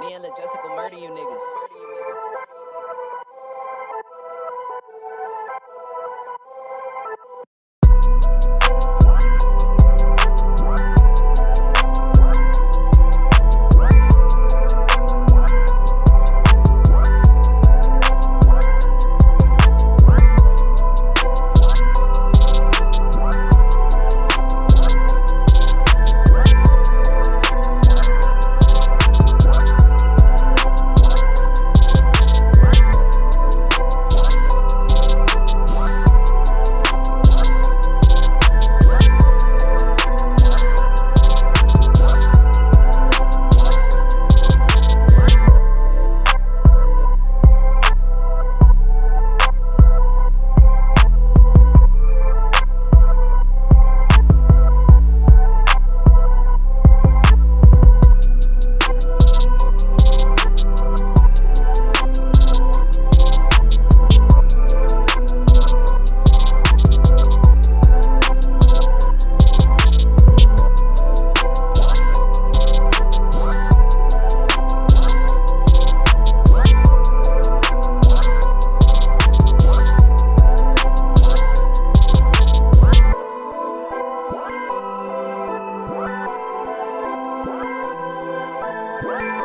Me and Lil Jessica murder you niggas. Woo!